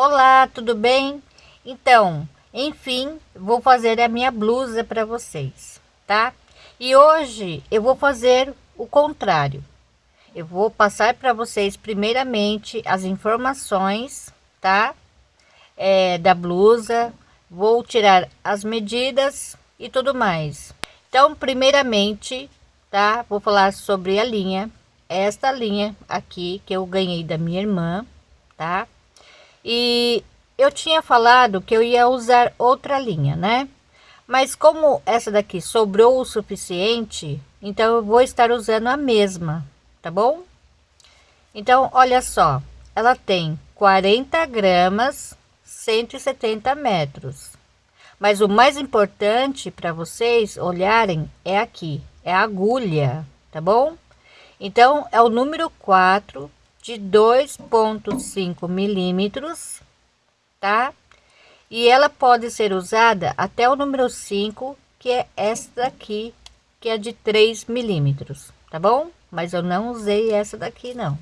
Olá, tudo bem? Então, enfim, vou fazer a minha blusa para vocês, tá? E hoje eu vou fazer o contrário. Eu vou passar para vocês primeiramente as informações, tá? É, da blusa, vou tirar as medidas e tudo mais. Então, primeiramente, tá? Vou falar sobre a linha, esta linha aqui que eu ganhei da minha irmã, tá? E eu tinha falado que eu ia usar outra linha, né? Mas como essa daqui sobrou o suficiente, então eu vou estar usando a mesma, tá bom? Então, olha só, ela tem 40 gramas, 170 metros. Mas o mais importante para vocês olharem é aqui, é a agulha, tá bom? Então, é o número 4 de 2,5 milímetros, tá? E ela pode ser usada até o número 5, que é esta daqui, que é de 3 milímetros, tá bom? Mas eu não usei essa daqui, não.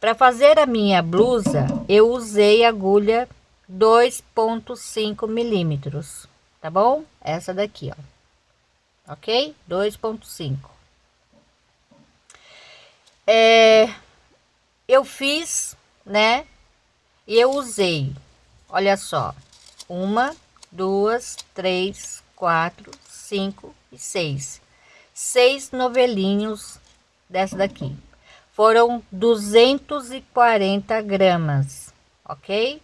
Para fazer a minha blusa, eu usei agulha 2,5 milímetros, tá bom? Essa daqui, ó. Ok? 2,5. É, eu fiz, né? E eu usei, olha só, uma, duas, três, quatro, cinco e seis. Seis novelinhos dessa daqui. Foram 240 gramas, ok?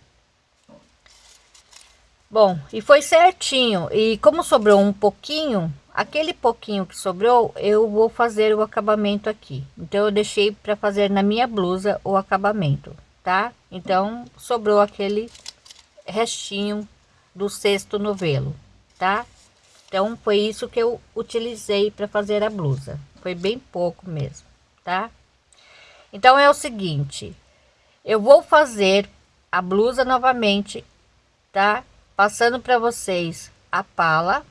Bom, e foi certinho. E como sobrou um pouquinho, aquele pouquinho que sobrou eu vou fazer o acabamento aqui. Então eu deixei para fazer na minha blusa o acabamento tá? Então sobrou aquele restinho do sexto novelo tá? Então foi isso que eu utilizei para fazer a blusa. Foi bem pouco mesmo tá? Então é o seguinte. Eu vou fazer a blusa novamente tá? Passando para vocês a pala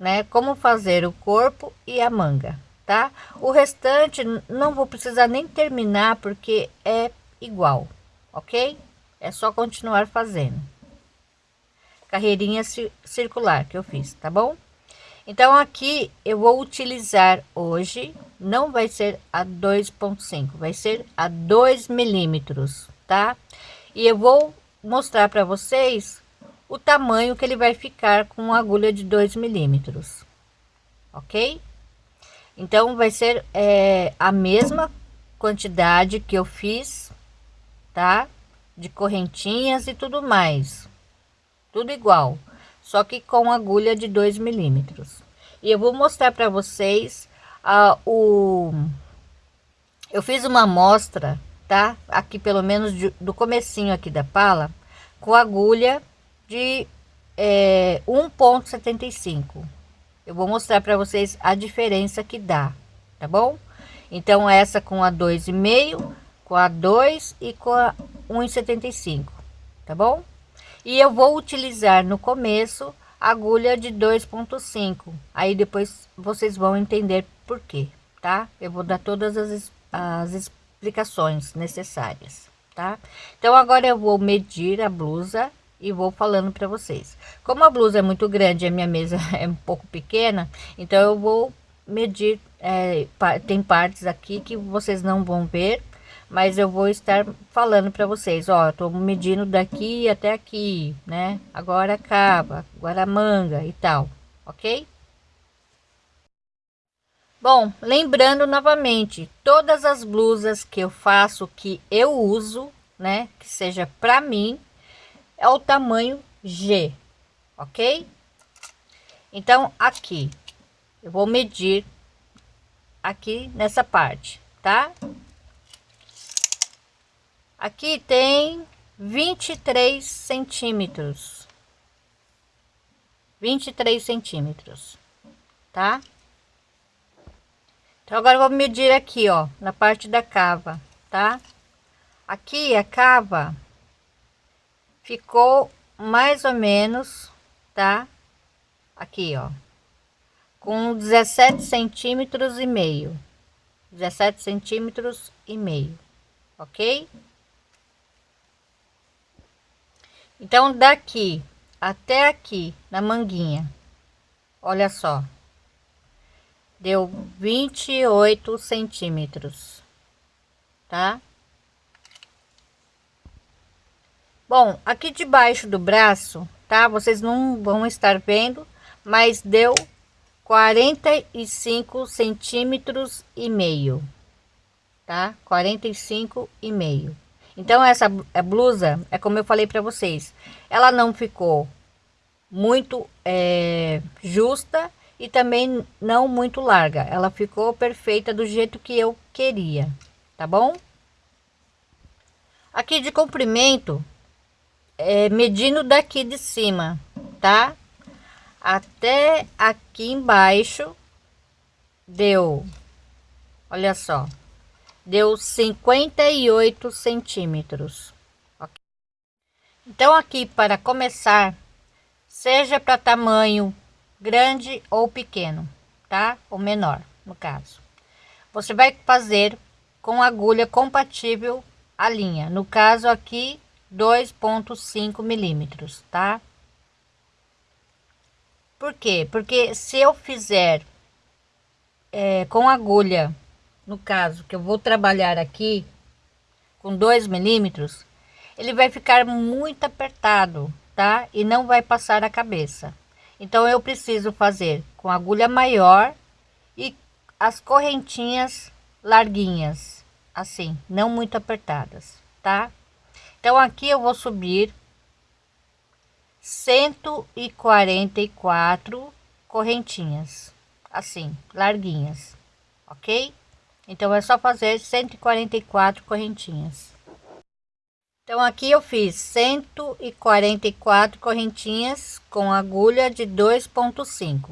né? Como fazer o corpo e a manga, tá? O restante não vou precisar nem terminar porque é igual, ok? É só continuar fazendo. Carreirinha circular que eu fiz, tá bom? Então aqui eu vou utilizar hoje, não vai ser a 2.5, vai ser a 2 milímetros, tá? E eu vou mostrar para vocês o tamanho que ele vai ficar com agulha de 2 milímetros, ok? Então, vai ser é, a mesma quantidade que eu fiz, tá? De correntinhas e tudo mais, tudo igual, só que com agulha de 2 milímetros. E eu vou mostrar para vocês a o... Eu fiz uma amostra, tá? Aqui pelo menos de, do comecinho aqui da pala, com agulha de é, 1.75 eu vou mostrar para vocês a diferença que dá tá bom? Então essa com a dois e meio com a 2 e com a 1,75 tá bom? E eu vou utilizar no começo agulha de 2.5 aí depois vocês vão entender por quê tá? Eu vou dar todas as, as explicações necessárias tá? Então agora eu vou medir a blusa e vou falando para vocês. Como a blusa é muito grande, a minha mesa é um pouco pequena, então eu vou medir, é, tem partes aqui que vocês não vão ver, mas eu vou estar falando para vocês, ó, tô medindo daqui até aqui, né? Agora acaba, agora manga e tal, ok? Bom, lembrando novamente, todas as blusas que eu faço, que eu uso, né, que seja para mim, é o tamanho G, ok? Então, aqui, eu vou medir aqui nessa parte, tá? Aqui tem 23 centímetros. 23 centímetros, tá? Então, agora eu vou medir aqui, ó, na parte da cava, tá? Aqui a cava ficou mais ou menos, tá? Aqui, ó, com 17 centímetros e meio, 17 centímetros e meio, ok? Então, daqui até aqui na manguinha, olha só, deu 28 centímetros, tá? Bom, aqui debaixo do braço, tá? Vocês não vão estar vendo, mas deu 45 centímetros e meio, tá? 45 e meio. Então essa blusa é como eu falei para vocês, ela não ficou muito é, justa e também não muito larga. Ela ficou perfeita do jeito que eu queria, tá bom? Aqui de comprimento, é, medindo daqui de cima, tá? Até aqui embaixo, deu, olha só, deu 58 centímetros. Então aqui para começar, seja para tamanho grande ou pequeno, tá? Ou menor, no caso. Você vai fazer com agulha compatível a linha. No caso aqui, 2.5 milímetros, tá? Por quê? Porque se eu fizer é, com agulha no caso que eu vou trabalhar aqui com 2 milímetros, ele vai ficar muito apertado, tá? E não vai passar a cabeça. Então eu preciso fazer com agulha maior e as correntinhas larguinhas, assim, não muito apertadas, tá? Então aqui eu vou subir 144 correntinhas, assim, larguinhas, ok? Então é só fazer 144 correntinhas. Então aqui eu fiz 144 correntinhas com agulha de 2.5.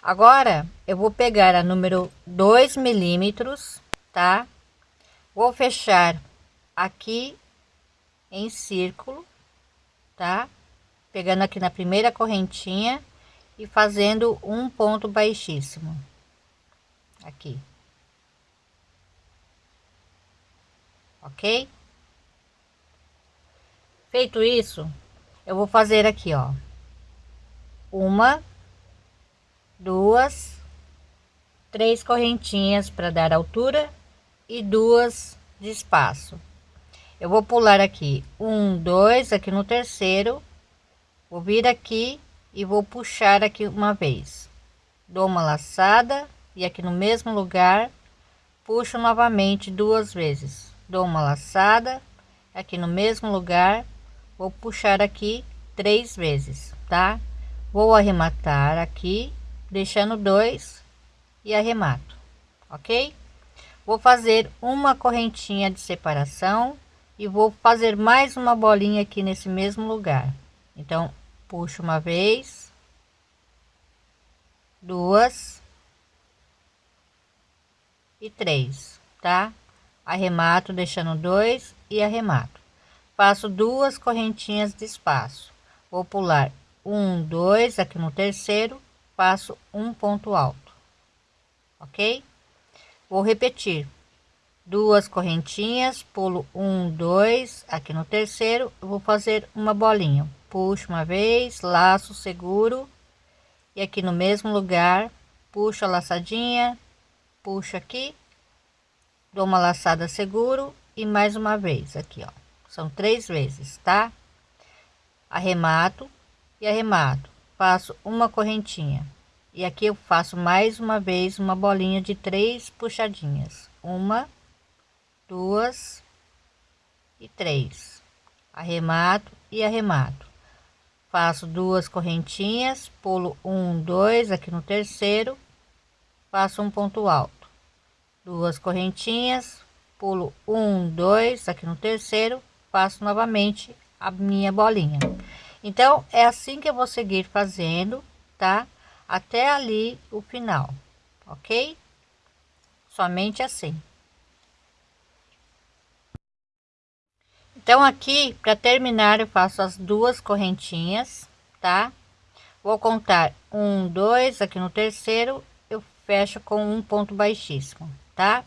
Agora eu vou pegar a número 2 milímetros, tá? Vou fechar aqui em círculo, tá? Pegando aqui na primeira correntinha e fazendo um ponto baixíssimo aqui. ok? Feito isso, eu vou fazer aqui, ó, uma, duas, três correntinhas para dar altura e duas de espaço. Eu vou pular aqui. Um, dois, aqui no terceiro, vou vir aqui e vou puxar aqui uma vez. Dou uma laçada e aqui no mesmo lugar puxo novamente duas vezes. Dou uma laçada aqui no mesmo lugar vou puxar aqui três vezes tá? Vou arrematar aqui deixando dois e arremato ok? Vou fazer uma correntinha de separação e vou fazer mais uma bolinha aqui nesse mesmo lugar. Então puxo uma vez. Duas. E três tá? Arremato deixando dois e arremato. Faço duas correntinhas de espaço. Vou pular um dois aqui no terceiro faço um ponto alto. Ok? Vou repetir duas correntinhas pulo um dois aqui no terceiro vou fazer uma bolinha. Puxo uma vez laço seguro. E aqui no mesmo lugar puxo a laçadinha puxo aqui dou uma laçada seguro e mais uma vez aqui ó. São três vezes tá? Arremato e arremato. Faço uma correntinha. E aqui eu faço mais uma vez uma bolinha de três puxadinhas. Uma duas e três. Arremato e arremato. Faço duas correntinhas pulo um dois aqui no terceiro faço um ponto alto. Duas correntinhas pulo um dois aqui no terceiro faço novamente a minha bolinha. Então é assim que eu vou seguir fazendo tá? Até ali o final ok? Somente assim então aqui para terminar eu faço as duas correntinhas tá vou contar um dois aqui no terceiro eu fecho com um ponto baixíssimo tá?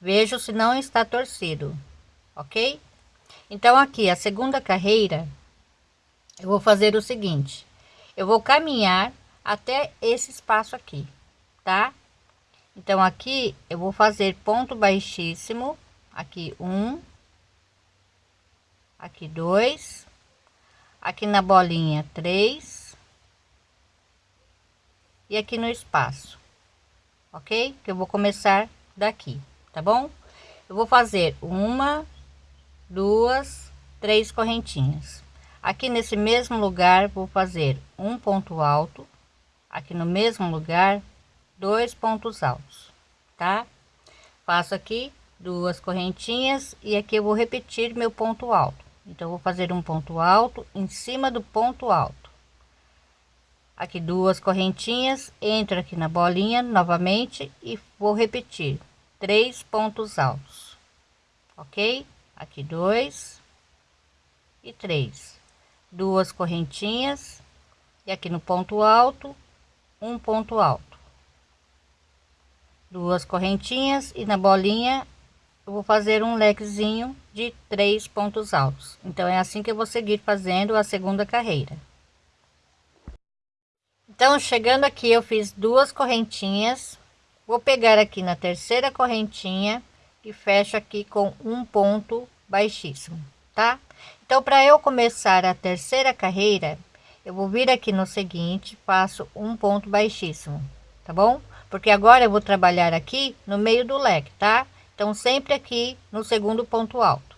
Vejo se não está torcido, ok? Então aqui a segunda carreira eu vou fazer o seguinte eu vou caminhar até esse espaço aqui tá então aqui eu vou fazer ponto baixíssimo aqui um aqui dois. Aqui na bolinha três. E aqui no espaço ok? Que eu vou começar daqui tá bom? Eu vou fazer uma duas três correntinhas. Aqui nesse mesmo lugar vou fazer um ponto alto. Aqui no mesmo lugar dois pontos altos tá? Faço aqui duas correntinhas e aqui eu vou repetir meu ponto alto então vou fazer um ponto alto em cima do ponto alto. Aqui duas correntinhas entro aqui na bolinha novamente e vou repetir. Três pontos altos ok? Aqui dois e três. Duas correntinhas e aqui no ponto alto um ponto alto. Duas correntinhas e na bolinha eu vou fazer um lequezinho de três pontos altos. Então é assim que eu vou seguir fazendo a segunda carreira. Então chegando aqui eu fiz duas correntinhas. Vou pegar aqui na terceira correntinha e fecho aqui com um ponto baixíssimo tá? Então para eu começar a terceira carreira eu vou vir aqui no seguinte faço um ponto baixíssimo tá bom? Porque agora eu vou trabalhar aqui no meio do leque tá então sempre aqui no segundo ponto alto.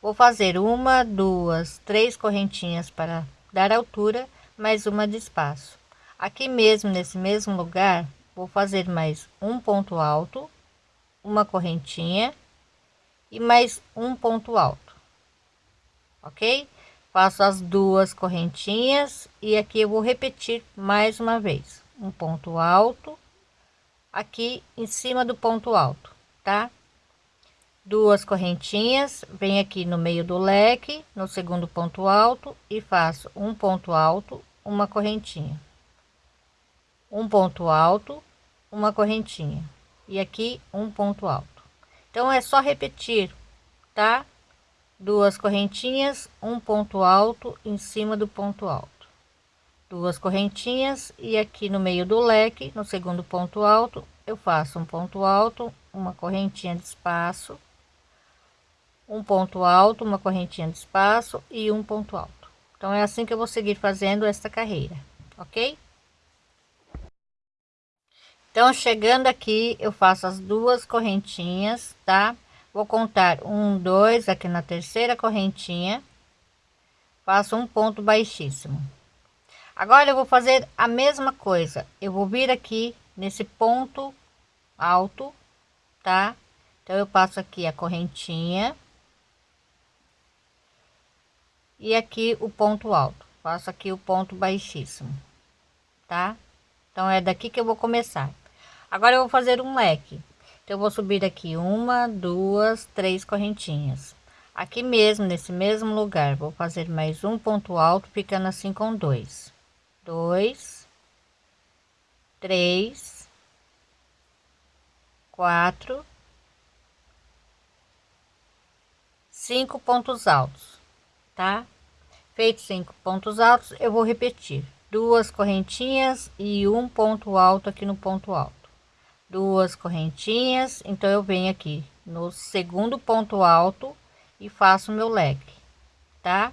Vou fazer uma duas três correntinhas para dar altura mais uma de espaço. Aqui mesmo nesse mesmo lugar vou fazer mais um ponto alto uma correntinha e mais um ponto alto. Ok? Faço as duas correntinhas e aqui eu vou repetir mais uma vez. Um ponto alto aqui em cima do ponto alto tá? Duas correntinhas vem aqui no meio do leque no segundo ponto alto e faço um ponto alto uma correntinha. Um ponto alto uma correntinha. E aqui um ponto alto. Então é só repetir tá? Duas correntinhas um ponto alto em cima do ponto alto. Duas correntinhas e aqui no meio do leque no segundo ponto alto eu faço um ponto alto uma correntinha de espaço um ponto alto uma correntinha de espaço e um ponto alto. Então é assim que eu vou seguir fazendo esta carreira ok? Então chegando aqui eu faço as duas correntinhas tá? Vou contar um dois aqui na terceira correntinha. Faço um ponto baixíssimo. Agora eu vou fazer a mesma coisa. Eu vou vir aqui nesse ponto alto, tá? Então eu passo aqui a correntinha. E aqui o ponto alto. Faço aqui o ponto baixíssimo, tá? Então é daqui que eu vou começar. Agora eu vou fazer um leque. Então eu vou subir aqui uma, duas, três correntinhas. Aqui mesmo, nesse mesmo lugar, vou fazer mais um ponto alto, ficando assim com dois dois, três, quatro, cinco pontos altos, tá? Feito cinco pontos altos, eu vou repetir duas correntinhas e um ponto alto aqui no ponto alto. Duas correntinhas, então eu venho aqui no segundo ponto alto e faço meu leque, tá?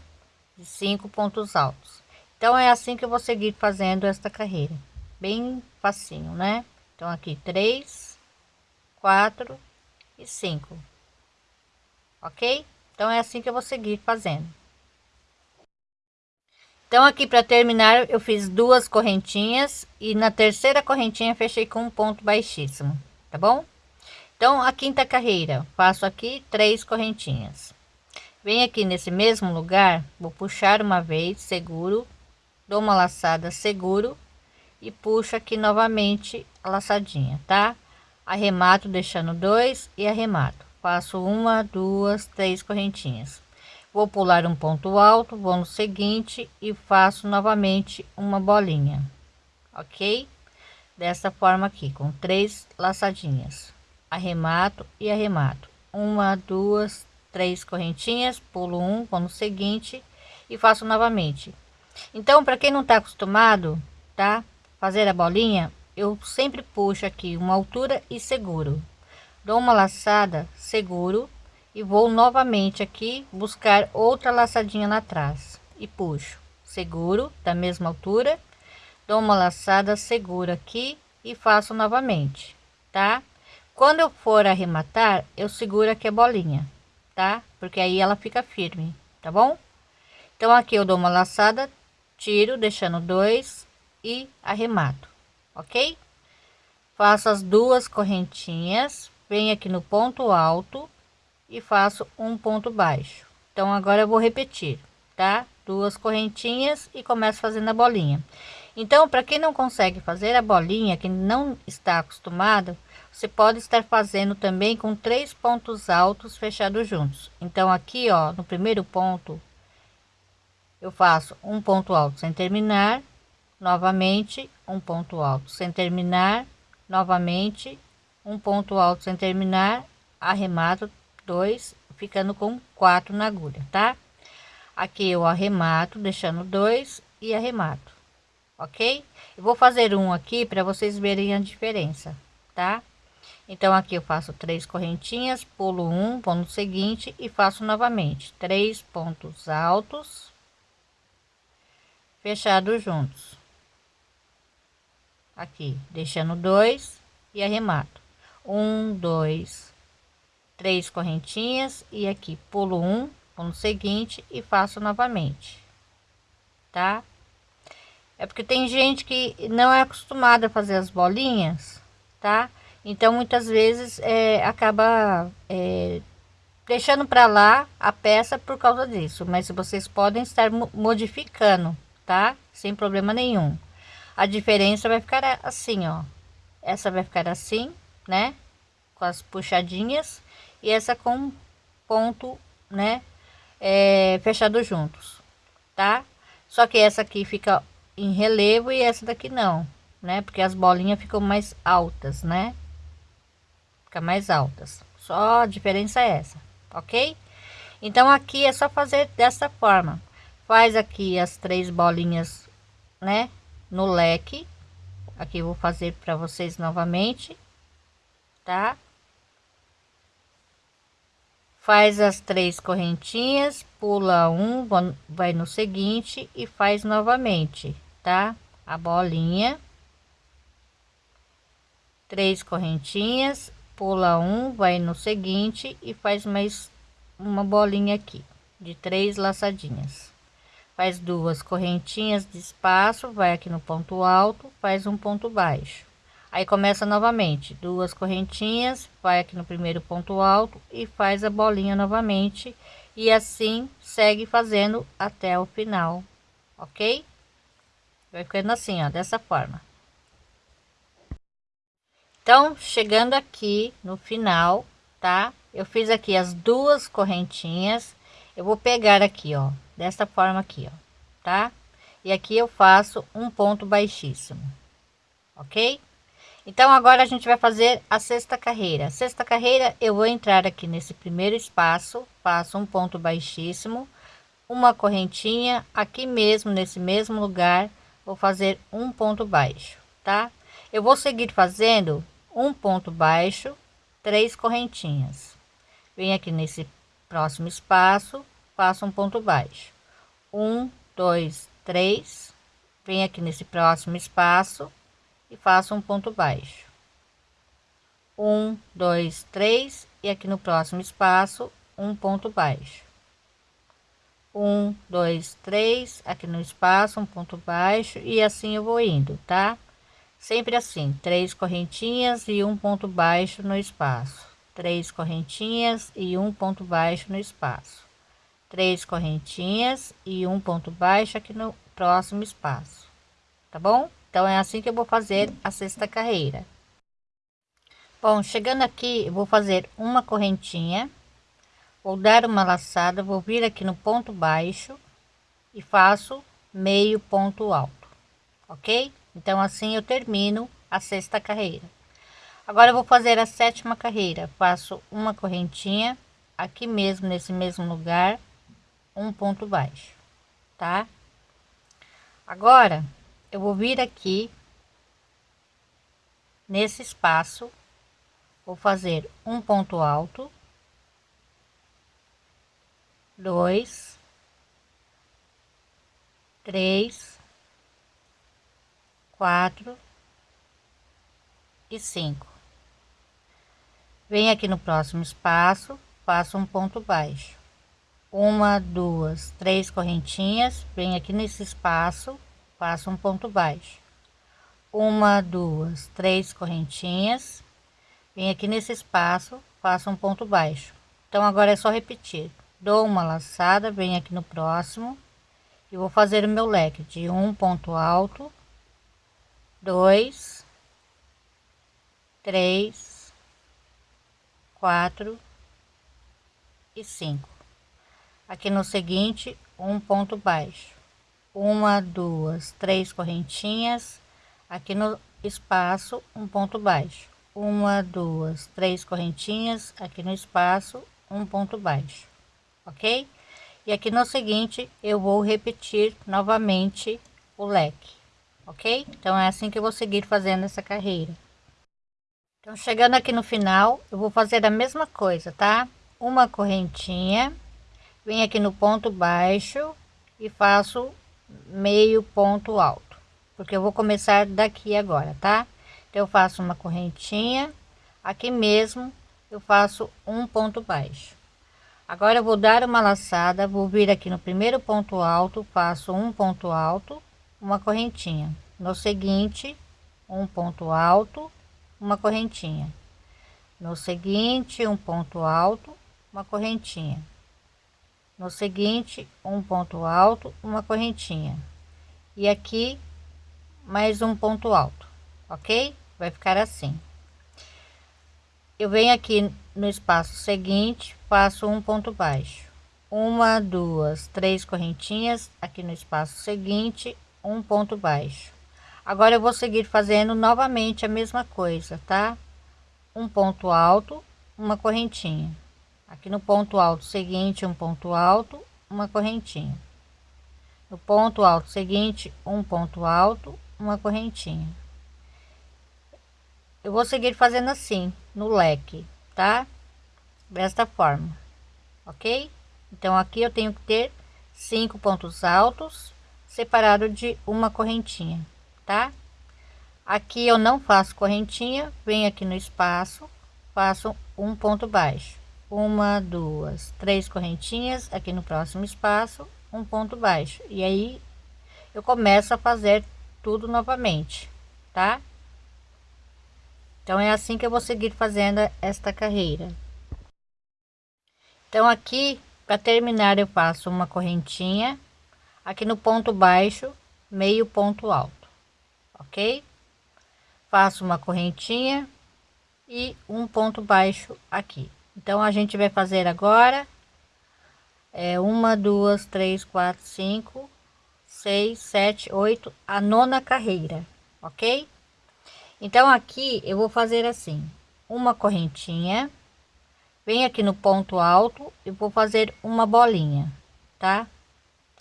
De cinco pontos altos. Então é assim que eu vou seguir fazendo esta carreira. Bem facinho, né? Então aqui três, quatro e cinco. Ok? Então é assim que eu vou seguir fazendo. Então aqui para terminar eu fiz duas correntinhas e na terceira correntinha fechei com um ponto baixíssimo, tá bom? Então a quinta carreira faço aqui três correntinhas. Vem aqui nesse mesmo lugar, vou puxar uma vez, seguro, dou uma laçada seguro e puxo aqui novamente a laçadinha, tá? Arremato deixando dois e arremato. Faço uma, duas, três correntinhas. Vou pular um ponto alto, vou no seguinte e faço novamente uma bolinha, ok? Dessa forma aqui, com três laçadinhas. Arremato e arremato. Uma, duas, três correntinhas, pulo um, vou no seguinte e faço novamente Então, para quem não está acostumado, tá? Fazer a bolinha, eu sempre puxo aqui uma altura e seguro. Dou uma laçada, seguro e vou novamente aqui buscar outra laçadinha lá atrás e puxo, seguro da mesma altura, dou uma laçada, seguro aqui e faço novamente, tá? Quando eu for arrematar, eu seguro aqui a bolinha, tá? Porque aí ela fica firme, tá bom? Então aqui eu dou uma laçada, tiro, deixando dois e arremato, ok? Faço as duas correntinhas, venho aqui no ponto alto e faço um ponto baixo. Então agora eu vou repetir, tá? Duas correntinhas e começo fazendo a bolinha. Então, para quem não consegue fazer a bolinha, que não está acostumado, você pode estar fazendo também com três pontos altos fechados juntos. Então, aqui, ó, no primeiro ponto, eu faço um ponto alto sem terminar, novamente um ponto alto sem terminar, novamente um ponto alto sem terminar, arremato dois, ficando com quatro na agulha, tá? Aqui eu arremato, deixando dois e arremato, ok? Eu vou fazer um aqui para vocês verem a diferença, tá? Então aqui eu faço três correntinhas, pulo um, ponto seguinte e faço novamente três pontos altos fechados juntos. Aqui, deixando dois e arremato. Um, dois, três correntinhas e aqui pulo um, ponto seguinte e faço novamente, tá? É porque tem gente que não é acostumada a fazer as bolinhas, tá? Então muitas vezes é, acaba é, deixando para lá a peça por causa disso, mas vocês podem estar modificando, tá? Sem problema nenhum. A diferença vai ficar assim, ó. Essa vai ficar assim, né? Com as puxadinhas e essa com ponto, né? É, fechado juntos, tá? Só que essa aqui fica em relevo e essa daqui não, né? Porque as bolinhas ficam mais altas, né? Fica mais altas. Só a diferença é essa, ok? Então aqui é só fazer dessa forma. Faz aqui as três bolinhas, né? No leque. Aqui vou fazer para vocês novamente, tá? Faz as três correntinhas, pula um, vai no seguinte e faz novamente, tá? A bolinha. Três correntinhas, pula um, vai no seguinte e faz mais uma bolinha aqui de três laçadinhas. Faz duas correntinhas de espaço, vai aqui no ponto alto, faz um ponto baixo. Aí começa novamente, duas correntinhas, vai aqui no primeiro ponto alto e faz a bolinha novamente e assim segue fazendo até o final, ok? Vai ficando assim, ó, dessa forma. Então, chegando aqui no final, tá? Eu fiz aqui as duas correntinhas. Eu vou pegar aqui, ó, dessa forma aqui, ó, tá? E aqui eu faço um ponto baixíssimo, ok? Então, agora a gente vai fazer a sexta carreira. sexta carreira, eu vou entrar aqui nesse primeiro espaço, faço um ponto baixíssimo, uma correntinha, aqui mesmo, nesse mesmo lugar, vou fazer um ponto baixo, tá? Eu vou seguir fazendo um ponto baixo, três correntinhas. Vem aqui nesse próximo espaço, faço um ponto baixo. Um, dois, três. Vem aqui nesse próximo espaço e faço um ponto baixo. Um, dois, três e aqui no próximo espaço um ponto baixo. Um, dois, três, aqui no espaço um ponto baixo e assim eu vou indo, tá? sempre assim três correntinhas e um ponto baixo no espaço três correntinhas e um ponto baixo no espaço. Três correntinhas e um ponto baixo aqui no próximo espaço. Tá bom? Então é assim que eu vou fazer a sexta carreira. Bom chegando aqui eu vou fazer uma correntinha. Vou dar uma laçada vou vir aqui no ponto baixo e faço meio ponto alto ok? Então, assim eu termino a sexta carreira. Agora eu vou fazer a sétima carreira. Faço uma correntinha aqui mesmo, nesse mesmo lugar, um ponto baixo, tá? Agora, eu vou vir aqui nesse espaço, vou fazer um ponto alto, dois, três, quatro e cinco. Venho aqui no próximo espaço, faço um ponto baixo. Uma, duas, três correntinhas, venho aqui nesse espaço, faço um ponto baixo. Uma, duas, três correntinhas, venho aqui nesse espaço, faço um ponto baixo. Então agora é só repetir. Dou uma laçada, venho aqui no próximo e vou fazer o meu leque de um ponto alto, dois, três, quatro e cinco. Aqui no seguinte, um ponto baixo, uma, duas, três correntinhas. Aqui no espaço, um ponto baixo, uma, duas, três correntinhas. Aqui no espaço, um ponto baixo, ok? e aqui no seguinte eu vou repetir novamente o leque ok então é assim que eu vou seguir fazendo essa carreira então chegando aqui no final eu vou fazer a mesma coisa tá? Uma correntinha vem aqui no ponto baixo e faço meio ponto alto porque eu vou começar daqui agora tá? Então eu faço uma correntinha aqui mesmo eu faço um ponto baixo. Agora eu vou dar uma laçada, vou vir aqui no primeiro ponto alto, faço um ponto alto, uma correntinha. No seguinte, um ponto alto, uma correntinha. No seguinte, um ponto alto, uma correntinha. No seguinte, um ponto alto, uma correntinha. E aqui, mais um ponto alto, ok? Vai ficar assim. Eu venho aqui no espaço seguinte faço um ponto baixo uma duas três correntinhas aqui no espaço seguinte um ponto baixo agora eu vou seguir fazendo novamente a mesma coisa tá? Um ponto alto uma correntinha. Aqui no ponto alto seguinte um ponto alto uma correntinha. No ponto alto seguinte um ponto alto uma correntinha. Eu vou seguir fazendo assim no leque tá? Desta forma ok? Então aqui eu tenho que ter cinco pontos altos separado de uma correntinha tá? Aqui eu não faço correntinha venho aqui no espaço faço um ponto baixo. Uma duas três correntinhas aqui no próximo espaço um ponto baixo. E aí eu começo a fazer tudo novamente tá? Então é assim que eu vou seguir fazendo esta carreira. Então aqui para terminar eu faço uma correntinha. Aqui no ponto baixo meio ponto alto ok faço uma correntinha e um ponto baixo aqui então a gente vai fazer agora é uma duas três quatro cinco seis sete oito a nona carreira ok então aqui eu vou fazer assim uma correntinha Venho aqui no ponto alto e vou fazer uma bolinha, tá?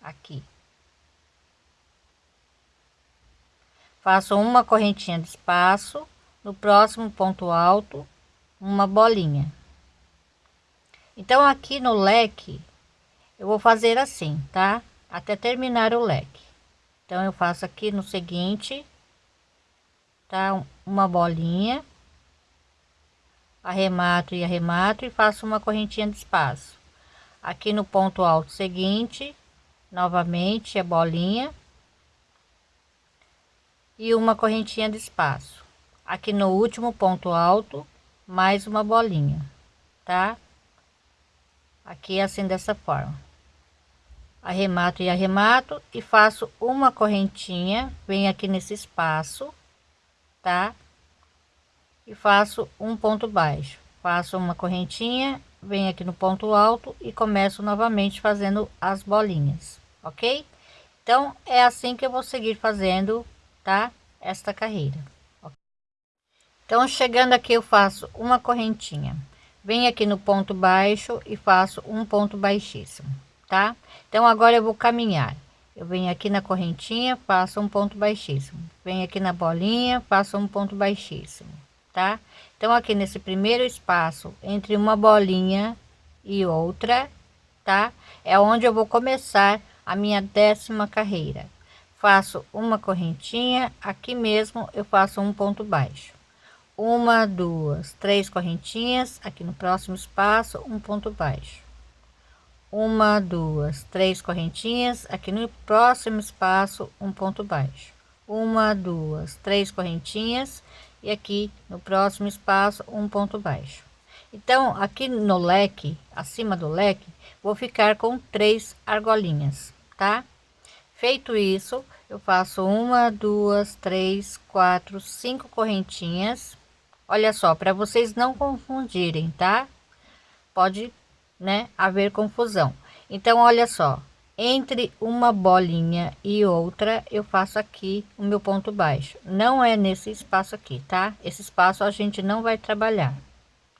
Aqui. Faço uma correntinha de espaço, no próximo ponto alto, uma bolinha. Então, aqui no leque, eu vou fazer assim, tá? Até terminar o leque. Então, eu faço aqui no seguinte, tá? Uma bolinha arremato e arremato e faço uma correntinha de espaço aqui no ponto alto seguinte novamente a bolinha e uma correntinha de espaço. Aqui no último ponto alto mais uma bolinha tá? Aqui assim dessa forma. Arremato e arremato e faço uma correntinha vem aqui nesse espaço tá? E faço um ponto baixo. Faço uma correntinha venho aqui no ponto alto e começo novamente fazendo as bolinhas ok? Então é assim que eu vou seguir fazendo tá esta carreira então chegando aqui eu faço uma correntinha venho aqui no ponto baixo e faço um ponto baixíssimo tá então agora eu vou caminhar eu venho aqui na correntinha, faço um ponto baixíssimo. Venho aqui na bolinha, faço um ponto baixíssimo, tá? Então, aqui nesse primeiro espaço, entre uma bolinha e outra, tá? É onde eu vou começar a minha décima carreira. Faço uma correntinha, aqui mesmo eu faço um ponto baixo. Uma, duas, três correntinhas, aqui no próximo espaço, um ponto baixo. Uma duas três correntinhas aqui no próximo espaço um ponto baixo. Uma duas três correntinhas e aqui no próximo espaço um ponto baixo. Então aqui no leque acima do leque vou ficar com três argolinhas tá feito isso eu faço uma duas três quatro cinco correntinhas olha só para vocês não confundirem tá pode né, haver confusão. Então, olha só, entre uma bolinha e outra, eu faço aqui o meu ponto baixo. Não é nesse espaço aqui, tá? Esse espaço a gente não vai trabalhar,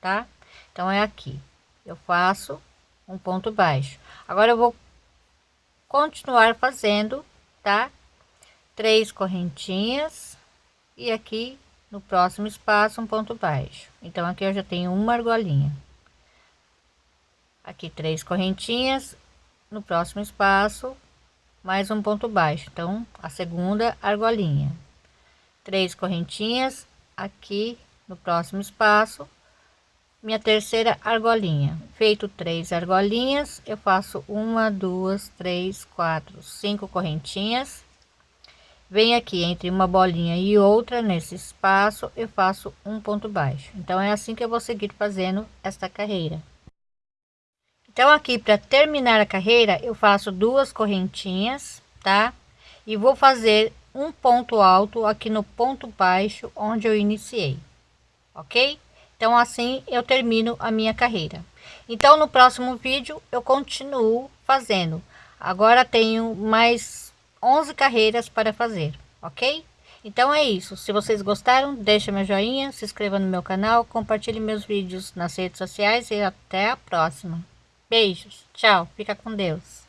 tá? Então, é aqui. Eu faço um ponto baixo. Agora, eu vou continuar fazendo, tá? Três correntinhas e aqui no próximo espaço um ponto baixo. Então, aqui eu já tenho uma argolinha aqui três correntinhas no próximo espaço mais um ponto baixo então a segunda argolinha três correntinhas aqui no próximo espaço minha terceira argolinha feito três argolinhas eu faço uma duas três quatro cinco correntinhas venho aqui entre uma bolinha e outra nesse espaço eu faço um ponto baixo então é assim que eu vou seguir fazendo esta carreira então, aqui para terminar a carreira, eu faço duas correntinhas, tá? E vou fazer um ponto alto aqui no ponto baixo onde eu iniciei, ok? Então, assim eu termino a minha carreira. Então, no próximo vídeo eu continuo fazendo. Agora tenho mais 11 carreiras para fazer, ok? Então é isso. Se vocês gostaram, deixa meu joinha, se inscreva no meu canal, compartilhe meus vídeos nas redes sociais e até a próxima. Beijos, tchau, fica com Deus.